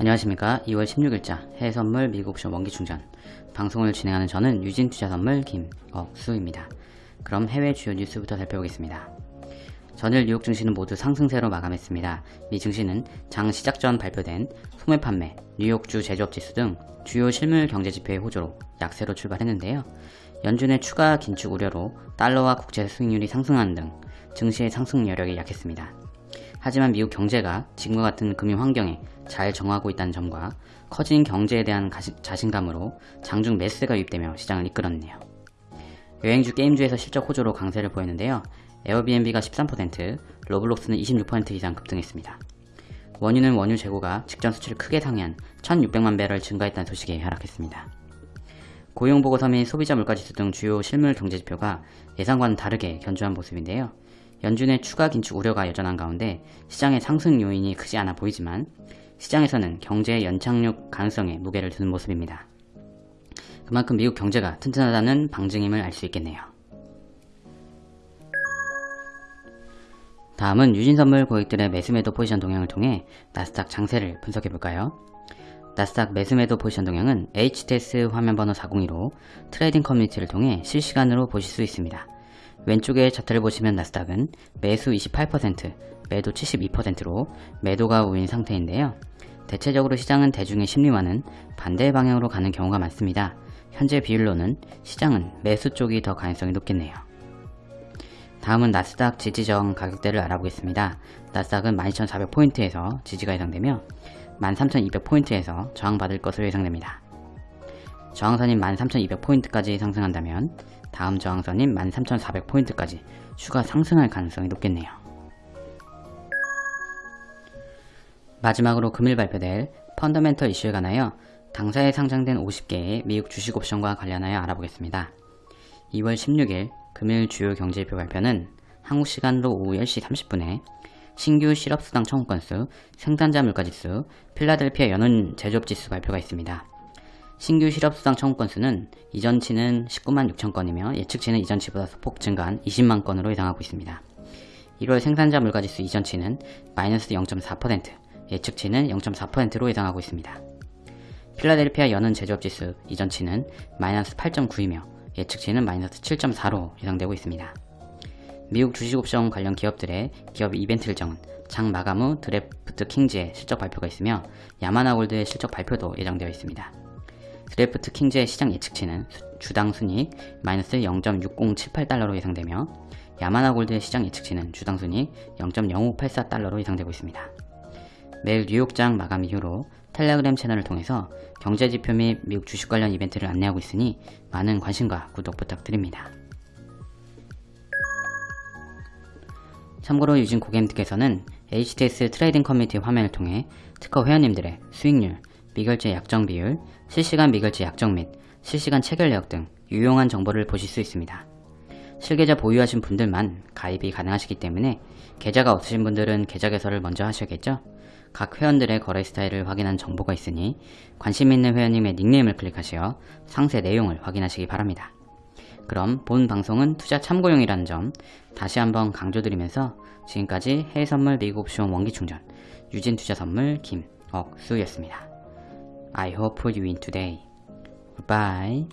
안녕하십니까 2월 16일자 해외선물 미국옵션 원기충전 방송을 진행하는 저는 유진투자선물 김억수입니다. 그럼 해외 주요 뉴스부터 살펴보겠습니다. 전일 뉴욕 증시는 모두 상승세로 마감했습니다. 미 증시는 장 시작 전 발표된 소매 판매, 뉴욕주 제조업 지수 등 주요 실물 경제 지표의 호조로 약세로 출발했는데요. 연준의 추가 긴축 우려로 달러와 국채 수익률이 상승하는 등 증시의 상승 여력이 약했습니다. 하지만 미국 경제가 지금과 같은 금융 환경에 잘 정하고 있다는 점과 커진 경제에 대한 가시, 자신감으로 장중 매스가 유입되며 시장을 이끌었네요. 여행주 게임주에서 실적 호조로 강세를 보였는데요. 에어비앤비가 13%, 로블록스는 26% 이상 급등했습니다. 원유는 원유 재고가 직전 수치를 크게 상회한 1600만 배럴 증가했다는 소식에 하락했습니다. 고용보고서 및 소비자 물가지수 등 주요 실물 경제지표가 예상과는 다르게 견조한 모습인데요. 연준의 추가 긴축 우려가 여전한 가운데 시장의 상승 요인이 크지 않아 보이지만 시장에서는 경제의 연착륙 가능성에 무게를 두는 모습입니다. 그만큼 미국 경제가 튼튼하다는 방증임을 알 수 있겠네요. 다음은 유진선물 고객들의 매수매도 포지션 동향을 통해 나스닥 장세를 분석해볼까요? 나스닥 매수매도 포지션 동향은 HTS 화면번호 402로 트레이딩 커뮤니티를 통해 실시간으로 보실 수 있습니다. 왼쪽에 차트를 보시면 나스닥은 매수 28%, 매도 72%로 매도가 우위인 상태인데요. 대체적으로 시장은 대중의 심리와는 반대 방향으로 가는 경우가 많습니다. 현재 비율로는 시장은 매수 쪽이 더 가능성이 높겠네요. 다음은 나스닥 지지 저항 가격대를 알아보겠습니다. 나스닥은 12,400포인트에서 지지가 예상되며 13,200포인트에서 저항받을 것으로 예상됩니다. 저항선인 13,200포인트까지 상승한다면 다음 저항선인 13,400포인트까지 추가 상승할 가능성이 높겠네요. 마지막으로 금일 발표될 펀더멘털 이슈에 관하여 당사에 상장된 50개의 미국 주식 옵션과 관련하여 알아보겠습니다. 2월 16일 금일 주요 경제지표 발표는 한국 시간으로 오후 10시 30분에 신규 실업수당 청구 건수, 생산자 물가지수, 필라델피아 연운 제조업지수 발표가 있습니다. 신규 실업수당 청구 건수는 이전치는 19만 6천 건이며 예측치는 이전치보다 소폭 증가한 20만 건으로 예상하고 있습니다. 1월 생산자 물가지수 이전치는 마이너스 0.4%, 예측치는 0.4%로 예상하고 있습니다. 필라델피아 연은 제조업지수 이전치는 마이너스 8.9이며 예측치는 마이너스 7.4로 예상되고 있습니다. 미국 주식옵션 관련 기업들의 기업 이벤트 일정은 장 마감 후 드래프트 킹즈의 실적 발표가 있으며 야마나 골드의 실적 발표도 예정되어 있습니다. 드래프트 킹즈의 시장 예측치는 주당 순이익 마이너스 0.6078달러로 예상되며 야마나 골드의 시장 예측치는 주당 순이익 0.0584달러로 예상되고 있습니다. 매일 뉴욕장 마감 이후로 텔레그램 채널을 통해서 경제지표 및 미국 주식 관련 이벤트를 안내하고 있으니 많은 관심과 구독 부탁드립니다. 참고로 유진 고객님께서는 HTS 트레이딩 커뮤니티 화면을 통해 특허 회원님들의 수익률, 미결제 약정 비율, 실시간 미결제 약정 및 실시간 체결 내역 등 유용한 정보를 보실 수 있습니다. 실계좌 보유하신 분들만 가입이 가능하시기 때문에 계좌가 없으신 분들은 계좌 개설을 먼저 하셔야겠죠? 각 회원들의 거래 스타일을 확인한 정보가 있으니 관심 있는 회원님의 닉네임을 클릭하시어 상세 내용을 확인하시기 바랍니다. 그럼 본 방송은 투자 참고용이라는 점 다시 한번 강조드리면서 지금까지 해외선물 미국 옵션 원기충전 유진투자선물 김억수였습니다. I hope for you in today. Bye.